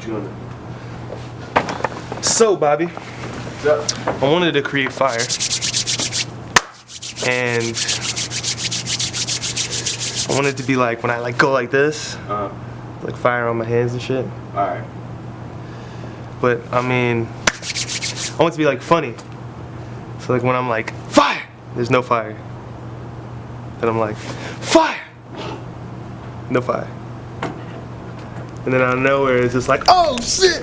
What you gonna? So, Bobby, What's up? I wanted to create fire. And I wanted to be like when I like go like this, Uh, like fire on my hands and shit. alright. But I mean, I want it to be like funny. So like when I'm like fire, there's no fire. Then I'm like fire, no fire. And then out of nowhere it's just like oh shit,